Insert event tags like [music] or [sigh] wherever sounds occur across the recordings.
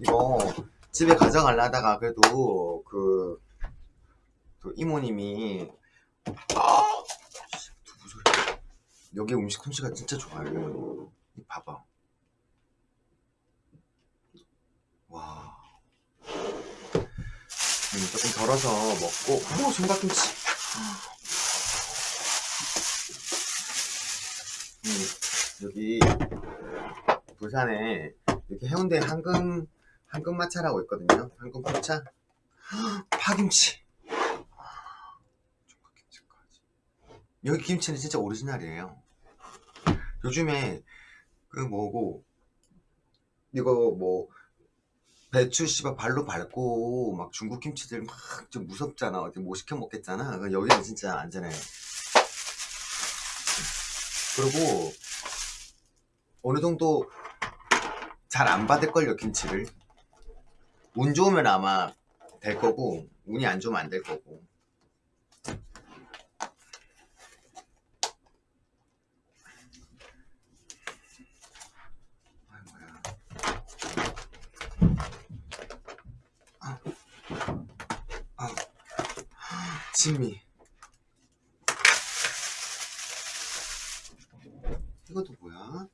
이거 집에 가져가려다가 그래도 그, 그 이모님이 아 여기 음식 솜씨가 진짜 좋아요 이 봐봐. 와. 음, 조금 덜어서 먹고 오 총각김치. 음, 여기 부산에 이렇게 해운대 한금 한금마차라고 있거든요. 한금포차 파김치. 총각김치까지. 여기 김치는 진짜 오리지널이에요. 요즘에 그 뭐고 이거 뭐 배추 씨발 발로 밟고 막 중국 김치들 막 좀 무섭잖아. 어디 못 시켜 먹겠잖아. 그러니까 여기는 진짜 안전해. 그리고 어느 정도 잘 안 받을걸요 김치를 운 좋으면 아마 될 거고 운이 안 좋으면 안 될 거고. 진미 이것도 뭐야?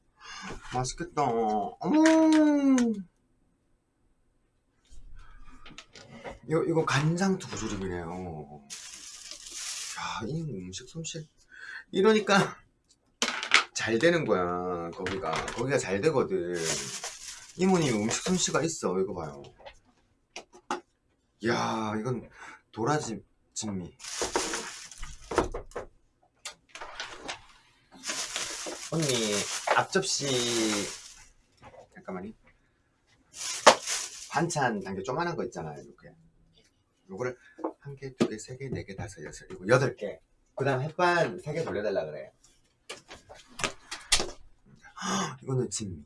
맛있겠다. 어머. 이거 이거 간장 두부조림이네요. 야, 이 음식 솜씨 이러니까 잘 되는 거야. 거기가 거기가 잘 되거든. 이모님 음식 솜씨가 있어. 이거 봐요. 야, 이건 도라지 진미. 언니 앞접시 잠깐만요 반찬 단계 조그만한 거 있잖아요 이렇게 요거를 한 개, 두 개, 세 개, 네 개, 다섯, 여섯, 일곱, 여덟. 개 그 다음 햇반 세 개 돌려달라 그래요. 헉, 이거는 진미.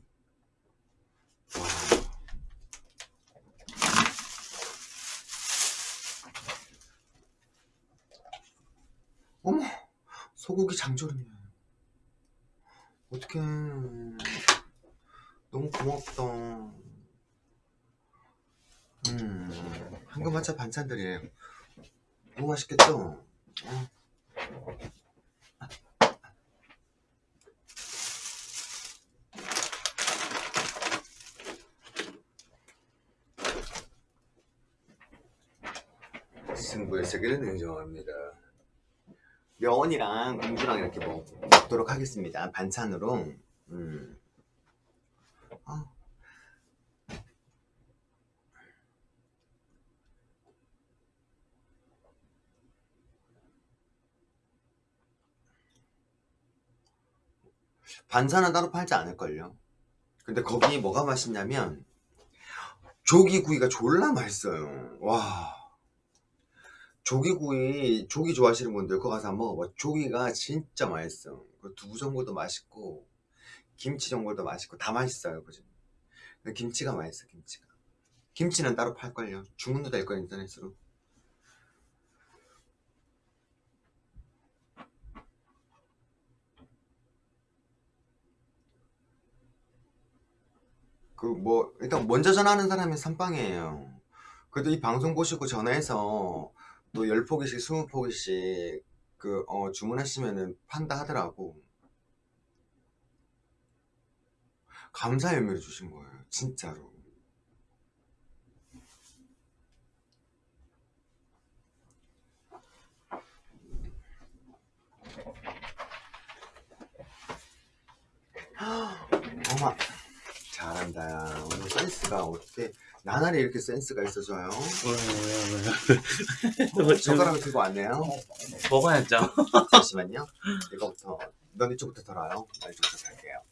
와. 어머 소고기 장조림이야. 어떡해. 너무 고맙다 음 황금마차 반찬들이에요 너무 맛있겠죠? 어. 승부의 세계는 인정합니다 명언이랑 공주랑 이렇게 먹, 먹도록 하겠습니다. 반찬으로. 음. 반찬은 따로 팔지 않을걸요. 근데 거기 뭐가 맛있냐면 조기구이가 졸라 맛있어요. 와. 조기구이 조기 좋아하시는 분들 그거 가서 한번 먹어봐 조기가 진짜 맛있어 그 두부 전골도 맛있고 김치 전골도 맛있고 다 맛있어요 그죠 김치가 맛있어 김치가 김치는 따로 팔걸요 주문도 될 거예요 인터넷으로 그 뭐 일단 먼저 전화하는 사람이 선빵이에요. 그래도 이 방송 보시고 전화해서 또 10포기씩 20포기씩 그 어, 주문하시면은 판다 하더라고. 감사의 의미를 주신 거예요 진짜로. [gasps] 어마 잘한다 오늘 센스가 어떻게 나날이 이렇게 센스가 있어져요. 어, 젓가락을 들고 왔네요. 먹어야죠 [laughs] 잠시만요. 이거부터 넌 이쪽부터 덜어요. 나 이쪽부터 덜게요.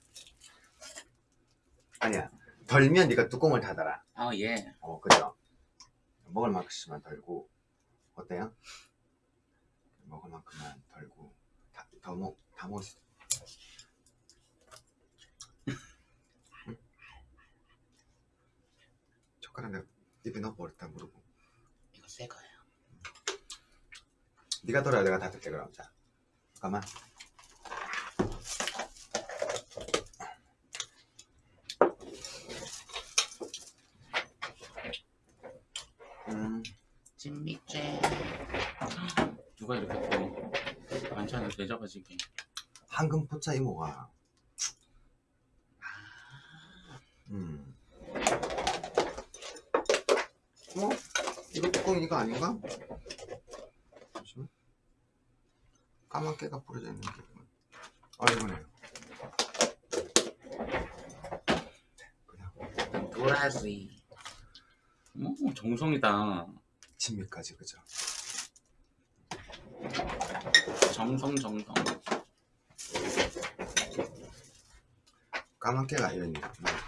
아니야. 덜면 네가 뚜껑을 닫아라. 아예 어 그죠? 먹을 만큼만 덜고 어때요? 먹을 만큼만 덜고 다, 더 먹, 다 먹을 수 젓가락 내가 입에 넣어버렸다 무르고 이거 새 거예요 네가 덜어야 내가 닫을게 그럼 자 잠깐만 음, 찐미째. 누가 이렇게 또 반찬을 대접하시게. 황금 포차 이모가. 음. 어? 이거 뚜껑 이거 아닌가? 잠시만. 까만 깨가 뿌려져 있는 게. 아, 이거네요. 그냥 도라지. 오, 정성이다. 진미까지, 그죠? 정성, 정성. 까만 깨가 거.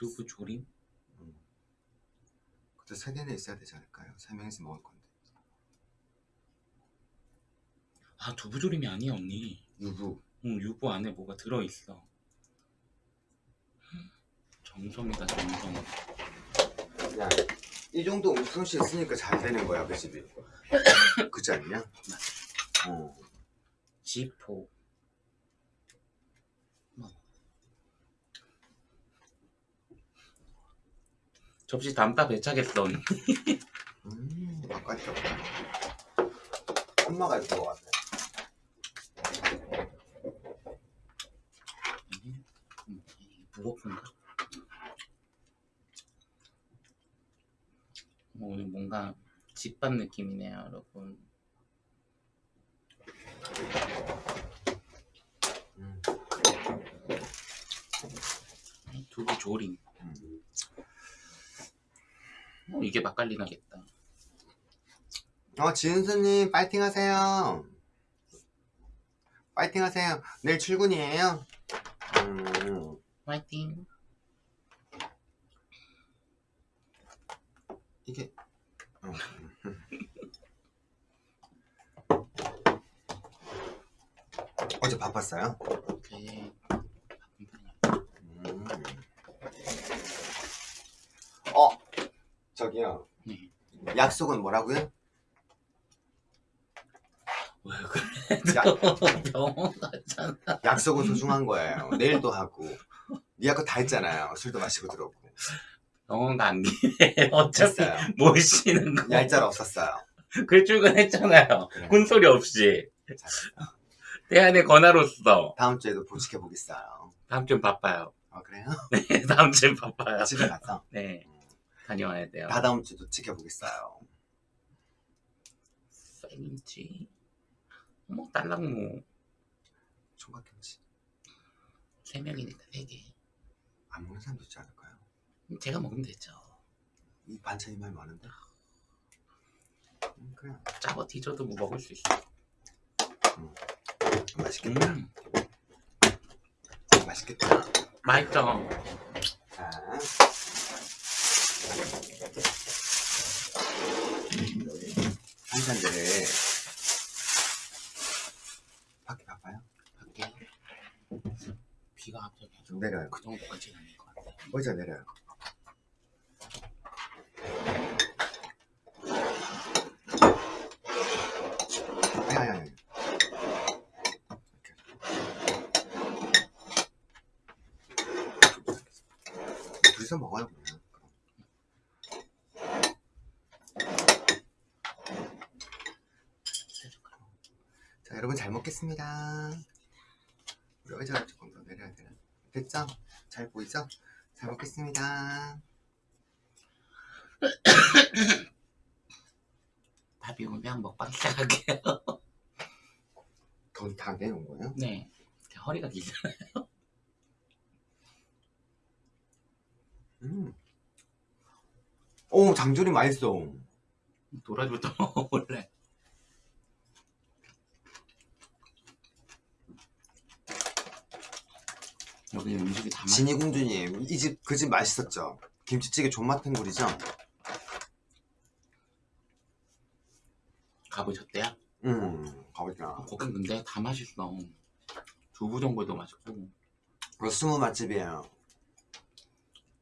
두부 조림? 그때 세 개는 있어야 되지 않을까요? 세 명이서 먹을 건데. 아, 두부 조림이 아니야, 언니. 유부. 응, 유부 안에 뭐가 들어 있어. 정성이다, 정성. 야, 이 정도 웃음씨 있으니까 잘 되는 거야, 그 집이. [coughs] 그지 않냐? 어. 지포. 접시 담다 배차겠어, 언니. 음, 아까있다. 엄마가 이렇게 먹었네. 음, 무거운가? 어, 오늘 뭔가 집밥 느낌이네요, 여러분. 음, 두부 조림. 어, 이게 맛깔리 나겠다. 어, 지은수님, 파이팅 하세요. 파이팅 하세요. 내일 출근이에요. 음, 화이팅! 이게. 어. [laughs] 어제 바빴어요? 네. 바쁜 편이야. 음. 어, 저기요. 네. 약속은 뭐라고요? 왜 그래? 야, 병원 갔잖아. 약속은 소중한 거예요. 내일도 하고. 니 아까 다 했잖아요. 술도 마시고 들어오고. 병원 간 김에 어차피 됐어요. 모시는 거. 얄짤 없었어요. 그 출근했잖아요. 그래. 군소리 없이. 잘했어. 대안의 권하로서. 다음 주에도 보직해 보겠어요. 다음 주엔 바빠요. 아, 그래요? [laughs] 네, 다음 주엔 바빠요. 집에 가서. 네, 다녀와야 돼요. 다 다음 주도 지켜보겠어요. 쌀김치. 어머, 딸랑무. 총각김치. 세 명이니까 세 개. 안 먹는 사람도 있지 않을까요? 제가 먹으면 되죠. 이 반찬이 많이 많은데? 음, 그래. 짜고 뒤져도 뭐 먹을 수 있어. 맛있겠다. 음, 맛있겠다. 맛있죠? 자. 반찬들을 밖에 바빠요? 밖에 비가 갑자기 좀 내려요. 그 정도까지는 아닐 것 같아요. 의자 내려요. 아니 아니 아니. 이렇게. 둘이서 먹어요 그냥. 자 먹겠습니다. 우리 의자를 조금 더 내려야 되나? 됐죠? 잘 보이죠? 잘 먹겠습니다. [coughs] 밥이 오면 먹방 시작할게요. [laughs] 더다 내놓은 거예요? 네, 허리가 길잖아요. 음. 오 장조림 맛있어. 놀아주도 [laughs] 먹을래. 여기 음식이 다 맛있어. 진이 공주님 이 집 그 집 맛있었죠? 김치찌개 존맛탱굴이죠? 가보셨대요? 음 가보자. 거긴 근데 다 맛있어. 두부 전골도 맛있고 그거 스무 맛집이에요.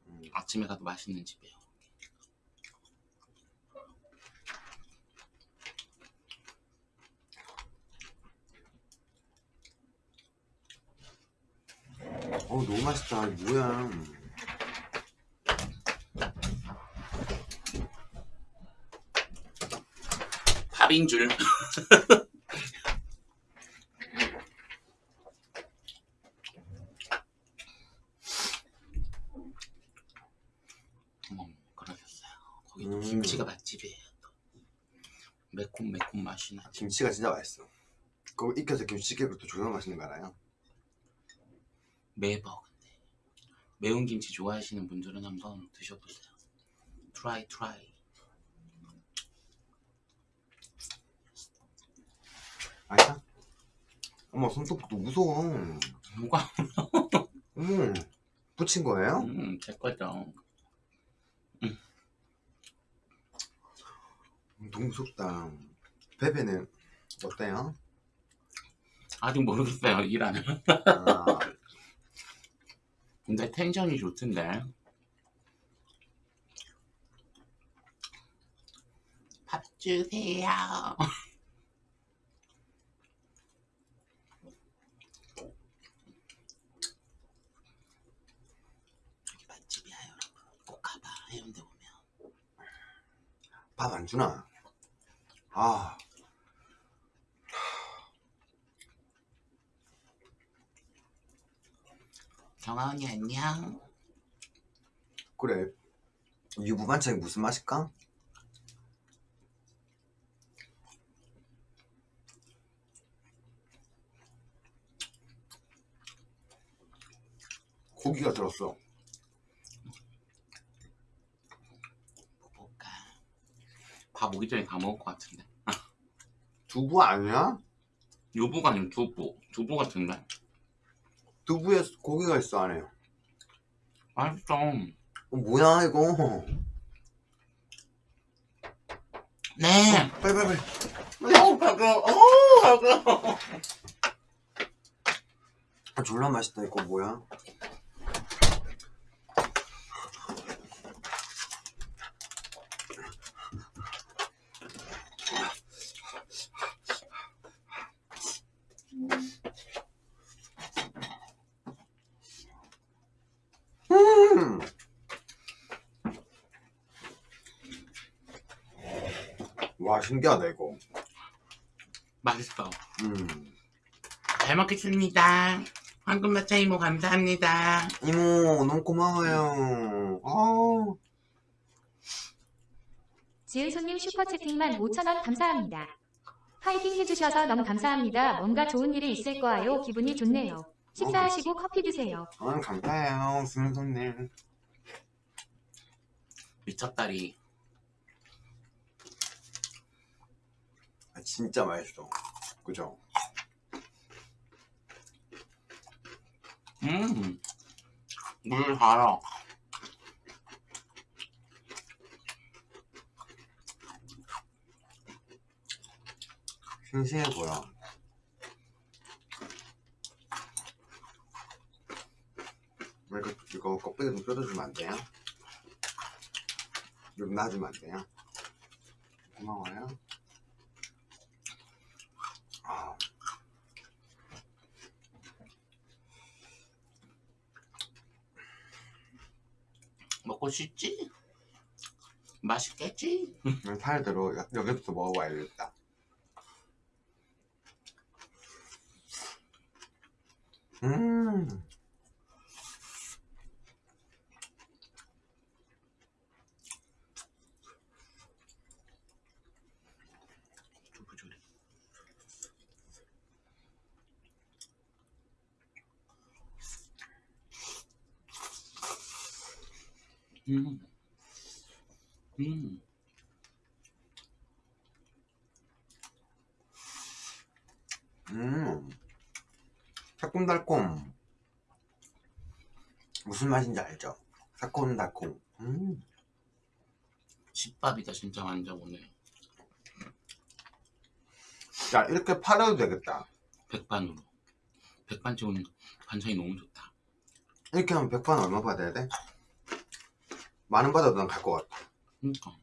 음, 아침에 가도 맛있는 집이에요. 어 너무 맛있다. 뭐야? 밥인 줄. [laughs] 음. 김치가 맛집이에요. 또. 매콤 매콤 맛이 나지. 김치가 진짜 맛있어. 그거 익혀서 김치찌개가 또 존나 맛있는 거 알아요? 매워 근데 매운 김치 좋아하시는 분들은 한번 드셔보세요. Try try. 맛있어? 어머 손톱도 무서워. 뭐가? 어머 붙인 거예요? 음, 제 거죠. 너무 무섭다. 베베는 어때요? 아직 모르겠어요 일하는. 아, 근데 텐션이 좋던데. 밥 주세요. 여기 맛집이야 여러분. 꼭 가봐 해운대 오면. 밥 안 주나? 아, 경아 언니 안녕. 그래. 유부 반찬이 무슨 맛일까? 고기가 들었어. 볼까. 밥 오기 전에 다 먹을 것 같은데. 두부 아니야? 요부가 아니고 두부. 두부 같은데. 두부에 고기가 있어 안에. 맛있어. 어, 뭐야 이거? 네. 빨리 빨리 빨리. 어, 배고. 어, 배고. [laughs] 아, 졸라 맛있다 이거 뭐야? 음. 와 신기하다 이거. 맛있어. 음. 잘 먹겠습니다. 황금마차 이모 감사합니다. 이모 너무 고마워요. 아. 지은손님 슈퍼채팅만 5천원 감사합니다. 화이팅 해주셔서 너무 감사합니다. 뭔가 좋은 일이 있을 거예요. 기분이 좋네요. 식사하시고 커피 드세요. 아, 감사해요, 수는 손님. 미쳤다리. 진짜 맛있어. 그죠? 음. 물 달아. 싱싱해 보여. 이거, 이거 껍데기 좀 뜯어주면 안 돼요? 좀 놔주면 안 돼요? 고마워요. 싶지? 맛있겠지? 살대로 여- 여기부터 먹어봐야겠다. 음, 두부조리. 음. 음. 음, 새콤달콤. 무슨 맛인지 알죠? 새콤달콤. 음, 집밥이다 진짜 완전 오늘. 야 이렇게 팔아도 되겠다. 백반으로. 백반집 오늘 반찬이 너무 좋다. 이렇게 하면 백반 얼마 받아야 돼? 만원 받아도 난 갈 것 같아. 그러니까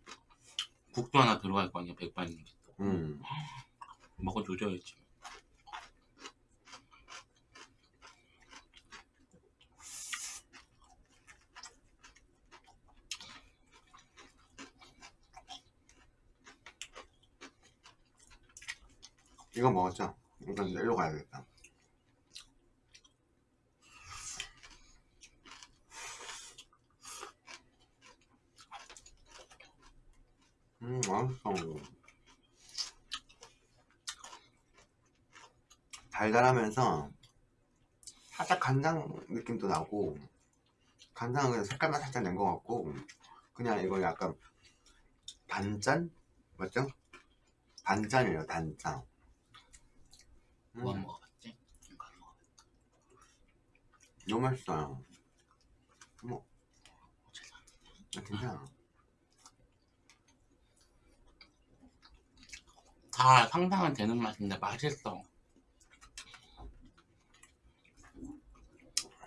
국도 하나 들어갈 거 아니야 백반인데 음. 먹어 조져야지. 이거 먹었죠? 이제 일로 가야겠다. 음, 맛있어. 달달하면서 살짝 간장 느낌도 나고 간장은 그냥 색깔만 살짝 낸 것 같고 그냥 이거 약간 단짠? 맞죠? 단짠이에요 단짠 음, 뭐 안 먹어봤지? 이거 안 먹어봤지? 너무 맛있어요 죄송합니다. 아, 괜찮아 다 상상은 되는 맛인데 맛있어.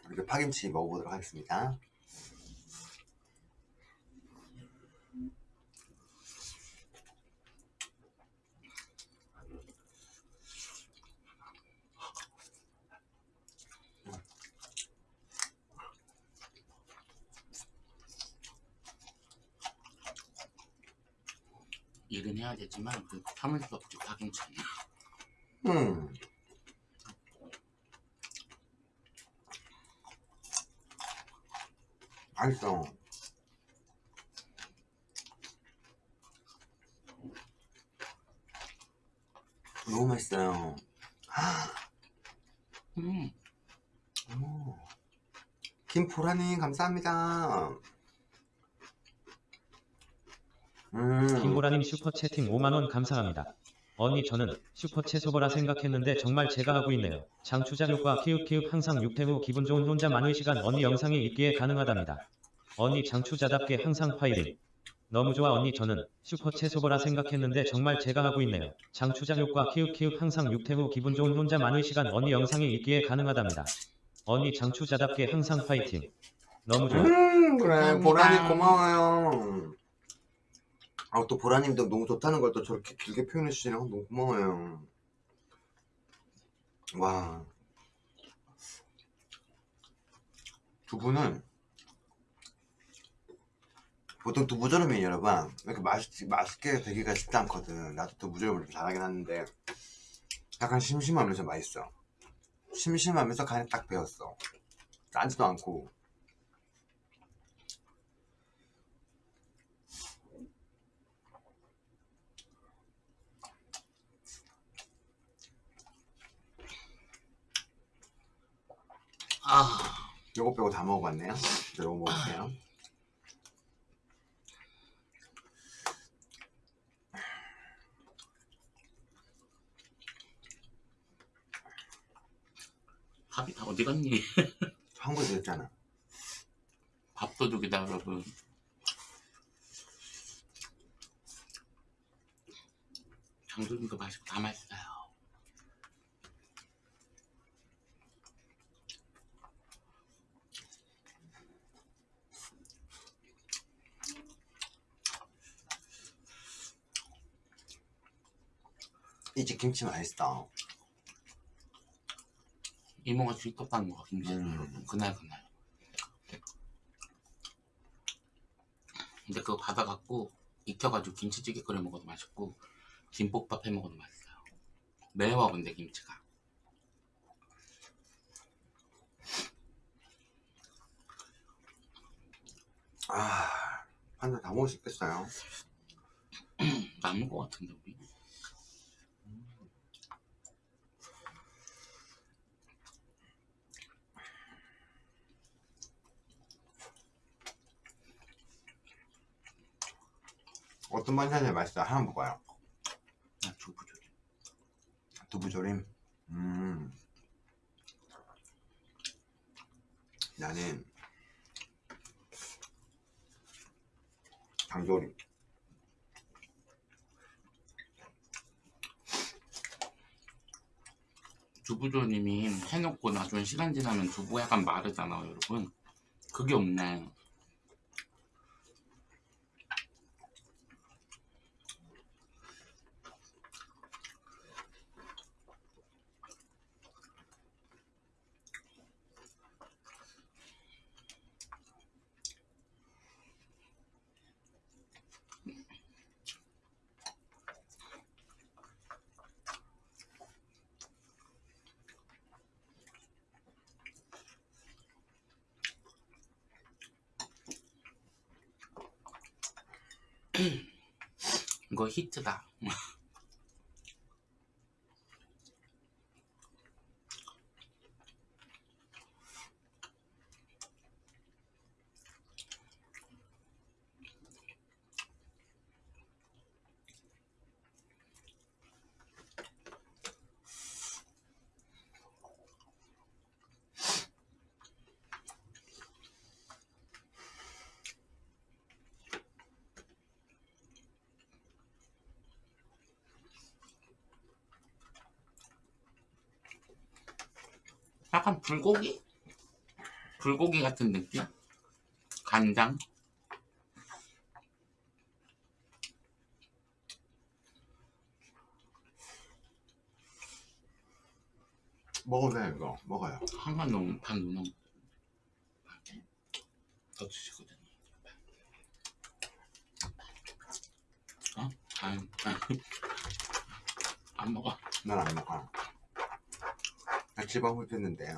이렇게 파김치 먹어보도록 하겠습니다 되지만 그수 없지 파김치는. 음. 맛있어. 너무 맛있어요. 음, 오. 김보라님 감사합니다. 음. 김보라님 슈퍼채팅 5만원 감사합니다. 언니 저는 슈퍼채소보라 생각했는데 정말 제가 하고 있네요. 장추자 효과 키읔키읔 항상 육퇴후 기분 좋은 혼자 많은 시간 언니 영상에 있기에 가능하답니다. 언니 장추자답게 항상 파이팅. 너무 좋아 언니 저는 슈퍼채소보라 생각했는데 정말 제가 하고 있네요. 장추자 효과 키읔키읔 항상 육퇴후 기분 좋은 혼자 많은 시간 언니 영상에 있기에 가능하답니다. 언니 장추자답게 항상 파이팅. 너무 좋아. 음, 그래. 보라님 고마워요. 아, 또 보라님도 너무 좋다는 걸 또 저렇게 길게 표현해 주시니까 너무 고마워요. 와. 두부는 보통 두부조림이 여러분 이렇게 맛있, 맛있게 되기가 쉽지 않거든. 나도 두부조림을 좀 잘하긴 하는데 약간 심심하면서 맛있어. 심심하면서 간이 딱 배었어. 짜지도 않고 아, 요거 빼고 다 먹어봤네요. 요거 먹을게요. 밥이 다 어디 갔니? [laughs] 한국에서 했잖아. 밥도둑이다 여러분. 장조림도 맛있고 다 맛있어요. 이집 김치 맛있어. 이모가 직접 하는 거 김치 음. 그날 그날. 근데 그거 받아갖고 익혀가지고 김치찌개 끓여 먹어도 맛있고 김볶밥 해 먹어도 맛있어요. 매워 근데 김치가. 아, 한잔다 먹을 수 있겠어요. [clears throat] 남은 거 같은데 우리. 어떤 반찬이 맛있어? 하나 먹어요. 나 두부조림. 두부조림. 음. 나는 장조림. 두부조림이 해놓고 나중에 시간 지나면 두부가 약간 마르잖아요 여러분 그게 없네 이거 히트다. 불고기? 불고기 같은 느낌? 간장? 먹어도 돼 이거 먹어요 한번 너무 반 누나 더 주시거든요. 어? 안, 안, 안 먹어. 난 안 먹어 나 지방 흡입했는데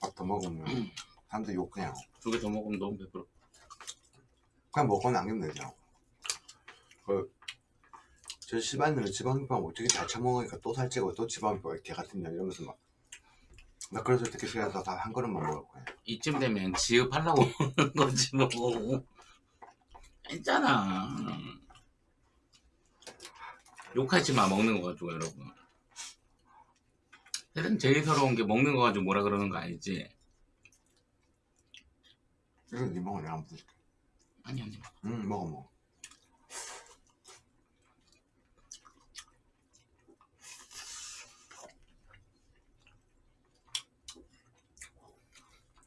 밥 더 먹으면 음. 사람들 욕해요 두 개 더 먹으면 너무 배부러. 그냥 먹고 남기면 되죠 그, 저 시발년은 지방 흡입하면 어떻게 잘 처먹으니까 또 살찌고 또 지방 흡입 개 같은 년 이러면서 막 나 그래서 어떻게 싫어서 다 한 그릇만 먹을 거야 이쯤 되면 지읍하려고 [laughs] 먹는 거지 뭐. 했잖아. 욕하지 마 먹는 거 가지고 여러분. 세상 제일 서러운 게 먹는 거 가지고 뭐라 그러는 거 알지? 이거 니 먹어 내가 줄게 아니 아니. 응 먹어 먹어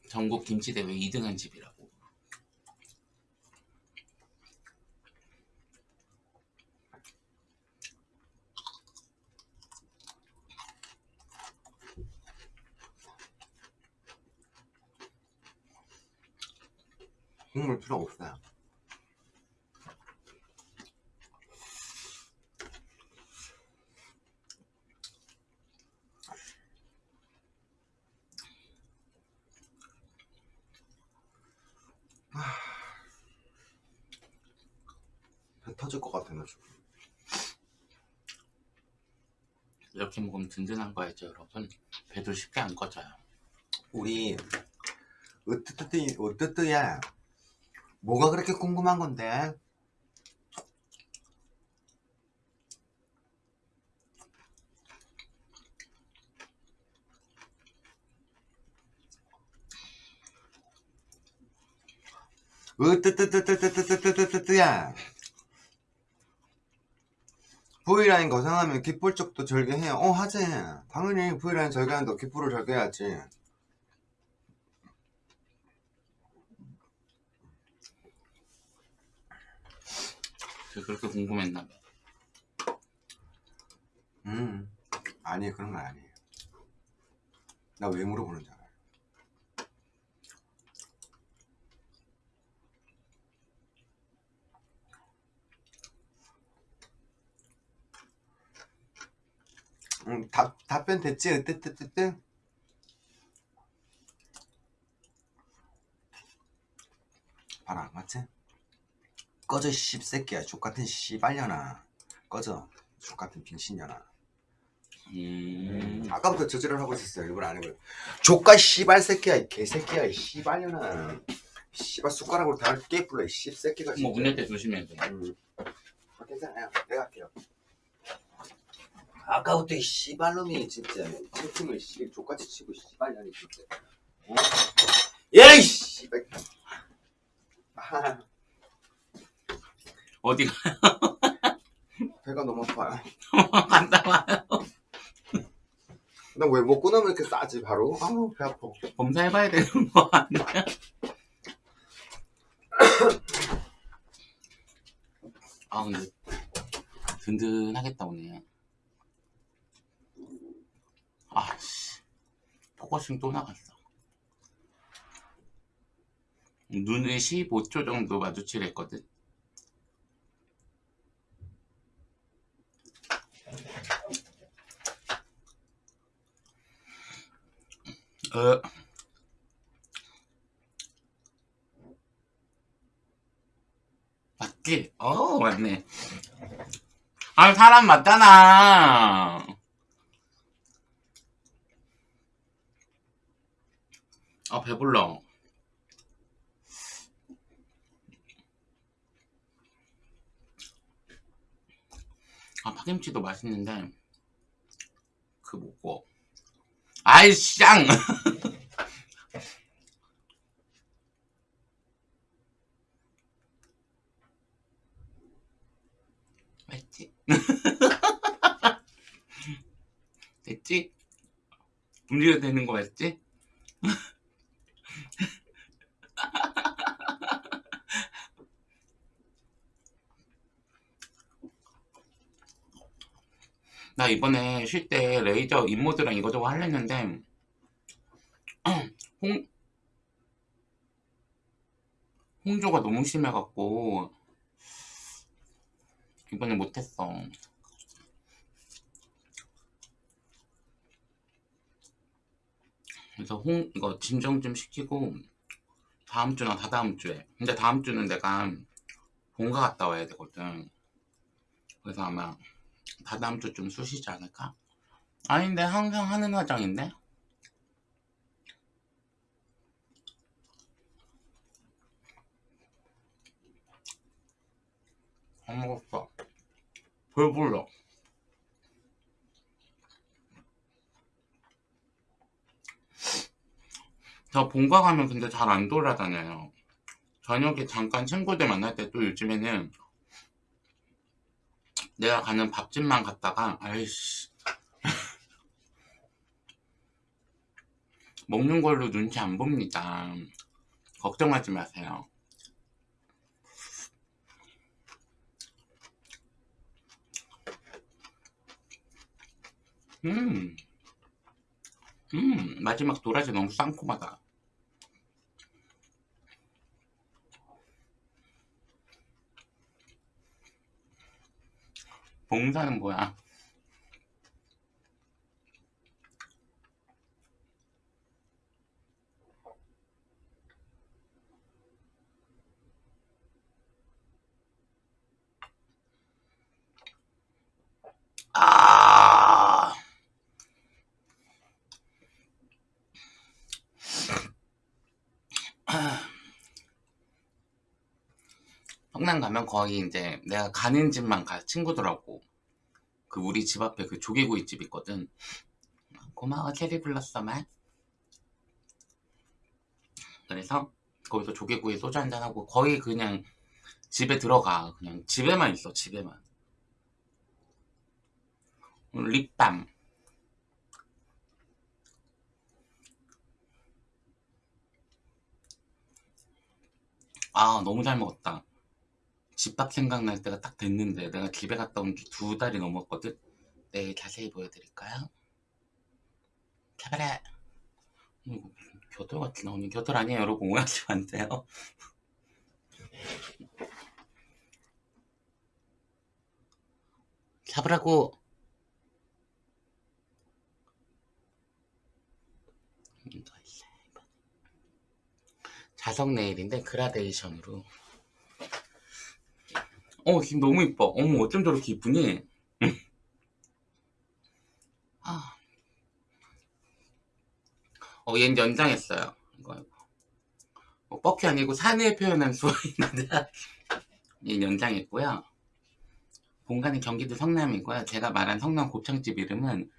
전국 김치 대회 2등한 집이라고. 국물 필요 없어요 배 터질 것 같아 나 지금 이렇게 먹으면 든든한 거였죠 여러분. 배도 쉽게 안 꺼져요. 우리 으뜨뜨뜨 으뜨뜨야 뭐가 그렇게 궁금한 건데? 으뜨뜨뜨뜨뜨뜨뜨뜨뜨야. V라인 거상하면 귓볼 쪽도 절개해요. 어 하지. 당연히 V라인 절개하는데 귓볼을 절개해야지 그렇게 궁금했나 봐. 음 아니 그런 건 아니에요 나 왜 물어보는 줄 알아요 음, 답, 답변 됐지? 으뜨뜨뜨뜨 봐라 맞지? 꺼져 씹새끼야. 족같은 씨발년아. 꺼져. 족같은 빙신년아. 음. 아까부터 저지를 하고 있었어요. 일부러 안 해고요 조카 씨발 새끼야 이 개새끼야 이 씨발년아. 씨발 숟가락으로 다 깨불러 이 씹새끼가 뭐 운전 때 조심해야 돼. 음. 아, 괜찮아요 내가 할게요. 아까부터 이 씨발놈이 진짜 채팅을 씨 족같이 치고 씨발년이 진짜. 어? 야이 씨발. 아, 어디가 [laughs] 배가 너무 아파요 갔다 와요. 나왜 먹고 나면 이렇게 싸지 바로 아우 배 아파 검사해봐야 되는 거 아니야? [laughs] 아 근데 든든하겠다 오늘. 아씨 포커싱 또 나갔어. 눈을 15초 정도 마주치랬거든. 어. 맞지? 어 맞네 아 사람 맞잖아 아 배불러 아 파김치도 맛있는데 그 뭐고 아이 쌍 맞지? [laughs] [laughs] 됐지? 움직여도 되는 거 맞지? 나 이번에 쉴 때 레이저 인모드랑 이거저거 하려는데 [clears throat] 홍 홍조가 너무 심해갖고 이번에 못했어. 그래서 홍 이거 진정 좀 시키고 다음 주나 다다음 주에 근데 다음 주는 내가 본가 갔다 와야 되거든. 그래서 아마 다다음 주좀 쑤시지 않을까? 아닌데 항상 하는 화장인데? 안 먹었어 배불러 저 본가 가면 근데 잘 안 돌아다녀요 저녁에 잠깐 친구들 만날 때 또 요즘에는 내가 가는 밥집만 갔다가 아이씨. 먹는 걸로 눈치 안 봅니다. 걱정하지 마세요. 음, 음, 마지막 도라지 너무 상콤하다. 봉사는 뭐야? 아, 성남 가면 거의 이제 내가 가는 집만 가 친구들하고. 그 우리 집 앞에 그 조개구이 집 있거든. 고마워 체리 불렀어 말 그래서 거기서 조개구이 소주 한잔 하고 거의 그냥 집에 들어가. 그냥 집에만 있어 집에만. 립밤. 아 너무 잘 먹었다 집밥 생각날 때가 딱 됐는데 내가 집에 갔다 온 지 두 달이 넘었거든? 내일 자세히 보여드릴까요? 카메라 이거 겨털 같이 나오니 겨털 아니에요 여러분. 오해하시면 안 돼요. 잡으라고. 음. 자석 네일인데 그라데이션으로 어 지금 너무 이뻐. 어머 어쩜 저렇게 이쁘니? [laughs] 아. 어 얘는 연장했어요. 이거 어, 뻑이 아니고 산을 표현한 수어인데 [laughs] 얘는 연장했고요. 본가는 경기도 성남이고요. 제가 말한 성남 곱창집 이름은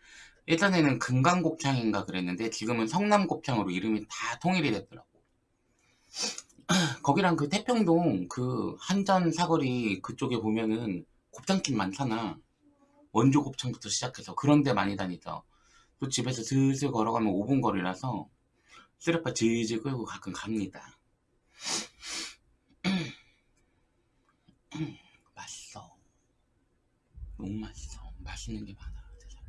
예전에는 금강곱창인가 그랬는데 지금은 성남곱창으로 이름이 다 통일이 됐더라고 [clears throat] 거기랑 그 태평동 그 한전 사거리 그쪽에 보면은 곱창집 많잖아. 원조 곱창부터 시작해서 그런 데 많이 다니죠. 또 집에서 슬슬 걸어가면 5분 거리라서 쓰레빠 질질 끌고 가끔 갑니다. [clears throat] 맛있어. 너무 맛있어. 맛있는 게 많아 세상에.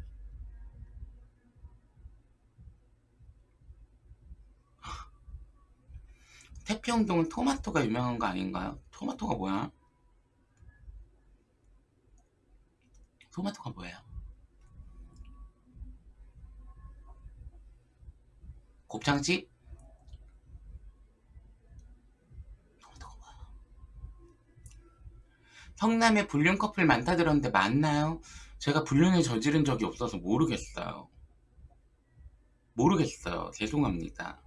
태평동은 토마토가 유명한 거 아닌가요? 토마토가 뭐야? 토마토가 뭐예요? 곱창집? 토마토가 뭐야? 성남에 불륜 커플 많다 들었는데 맞나요? 제가 불륜을 저지른 적이 없어서 모르겠어요. 모르겠어요. 죄송합니다.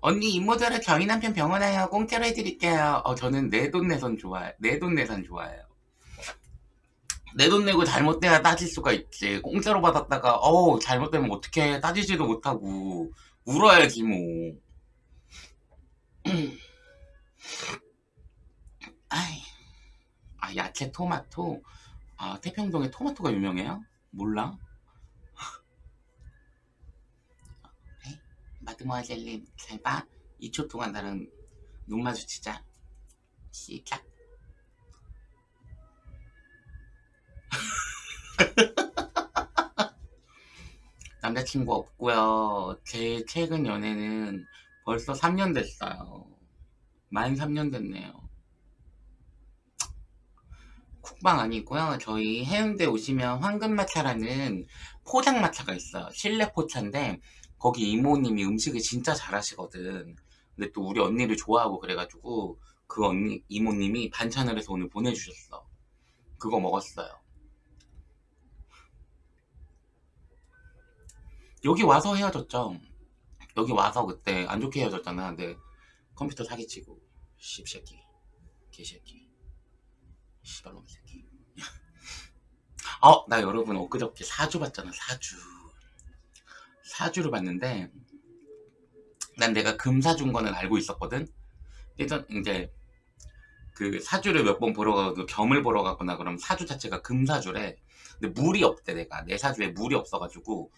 언니 이모저를 저희 남편 병원 와요. 공짜로 해드릴게요. 어, 저는 내 돈 내선 좋아해. 내 돈 내선 좋아해요. 내 돈 내고 잘못돼야 따질 수가 있지. 공짜로 받았다가 어우 잘못되면 어떡해. 따지지도 못하고 울어야지 뭐. [clears throat] 아이, 아 야채 토마토. 아 태평동에 토마토가 유명해요? 몰라. 마드모아젤님 잘 봐. 2초 동안 나랑 눈 마주치자. 시작. [laughs] 남자친구 없고요. 제 최근 연애는 벌써 3년 됐어요. 만 3년 됐네요. 쿡방 아니고요. 저희 해운대 오시면 황금마차라는 포장마차가 있어요. 실내 포차인데 거기 이모님이 음식을 진짜 잘하시거든. 근데 또 우리 언니를 좋아하고 그래가지고 그 언니 이모님이 반찬을 해서 오늘 보내주셨어. 그거 먹었어요. 여기 와서 헤어졌죠. 여기 와서 그때 안 좋게 헤어졌잖아. 근데 컴퓨터 사기치고 씹새끼 개새끼 씨발놈 새끼 [laughs] 어, 나 여러분 엊그저께 사주 봤잖아 사주 사주를 봤는데 난 내가 금 사준 거는 알고 있었거든. 그래서 이제 그 사주를 몇 번 보러 가고 겸을 보러 가거나 그럼 사주 자체가 금 사주래. 근데 물이 없대 내가. 내 사주에 물이 없어가지고.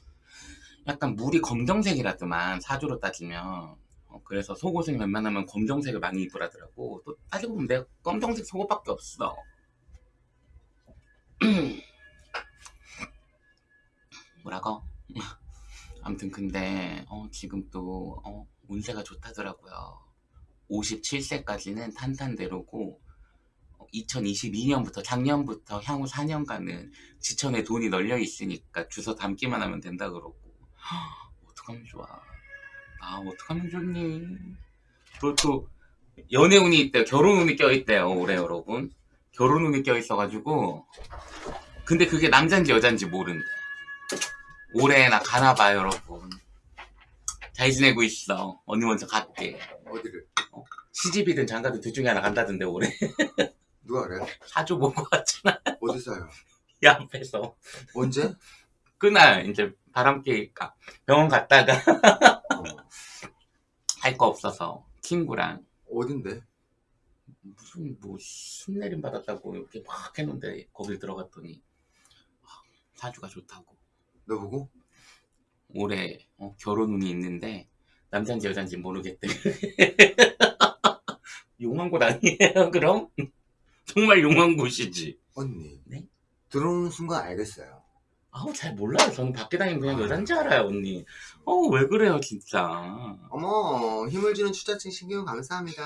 약간 물이 검정색이라더만 사주로 따지면. 어, 그래서 속옷은 웬만하면 검정색을 많이 입으라더라고. 또 따지고 보면 내가 검정색 속옷밖에 없어. [clears throat] 뭐라고? 아무튼 근데 어, 지금 또 어, 운세가 좋다더라고요. 57세까지는 탄탄대로고 2022년부터 작년부터 향후 4년간은 지천에 돈이 널려 있으니까 주워 담기만 하면 된다 그러고. 어떡하면 좋아. 아 어떡하면 좋니? 그리고 또 연애운이 있대요. 결혼운이 껴있대요 올해 여러분. 결혼운이 껴있어가지고. 근데 그게 남잔지 여잔지 모른대 올해 나 가나봐 여러분 잘 지내고 있어 언니 먼저 갈게 어디를? 시집이든 장가든 둘 중에 하나 간다던데 올해 [laughs] 누가 그래? 사주 보고 왔잖아 어디서요? [laughs] 이 앞에서 언제? 그날 이제 바람개니까 병원 갔다가 어. [laughs] 할거 없어서 친구랑 어딘데? 무슨 뭐 신내림 받았다고 이렇게 막 했는데 거기 들어갔더니 아, 사주가 좋다고 너 보고? 올해 어, 결혼 운이 있는데 남잔지 여잔지 모르겠대 [laughs] 용한 곳 아니에요 그럼? [laughs] 정말 용한 곳이지 언니. 네? 들어오는 순간 알겠어요. 아우 잘 몰라요 저는 밖에 다니면 그냥 여잔지 알아요 언니 어왜 그래요 진짜 어머 힘을 주는 추자층 신경 감사합니다.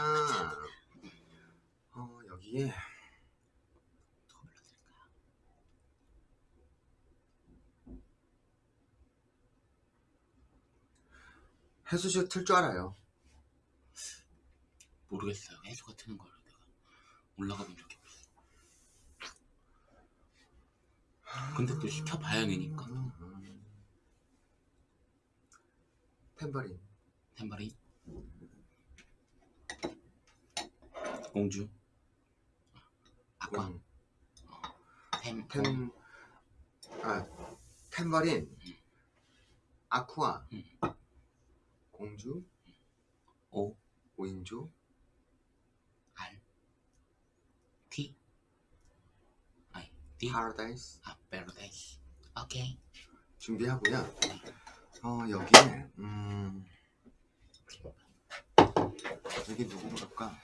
어 여기에 해수쇼 틀줄 알아요. 모르겠어요. 해수가 트는 걸 내가 올라가 본 적이 없어. 근데 또 시켜봐야 되니까. 템버린 템버린 공주? 아까 음, 템, 템, 아 템버린. 아쿠아. 음. 공주 오 오인조 알티 아니 디 파라다이스 아 베르데이스 오케이 준비하고요. 어 여기에 음 여기 누구 볼까?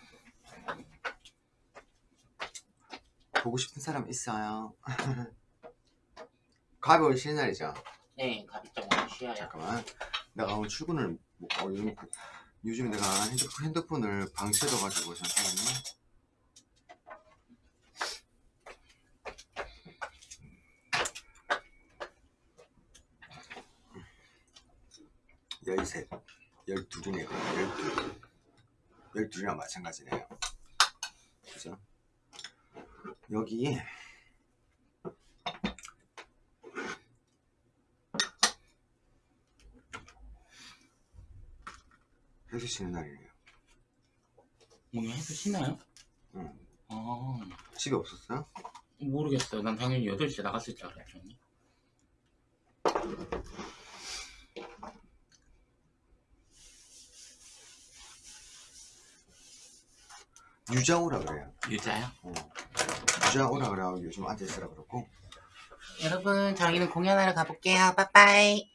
보고 싶은 사람 있어요. 가비 오늘 쉬는 날이죠. 네 가비점 오늘 쉬어요 잠깐만. 내가 오늘 출근을 뭐, 어, 요즘, 요즘 내가 핸드폰, 핸드폰 을 방치해 둬가지고 잠깐만요. 열셋, 열둘이네요. 열둘. 열둘이랑 마찬가지네요. 그죠? 여기 에 혜수 쉬는 날이에요. 오늘 해수 쉬나요? 응. 아 집에 없었어요? 모르겠어요. 난 당연히 8시에 나갔을 줄 알았죠. 유자 오라 그래요. 유자요? 어. 유자 오라 그래요. 요즘 앉아 있으라 그러고. 여러분 저희는 공연하러 가볼게요. 빠빠이.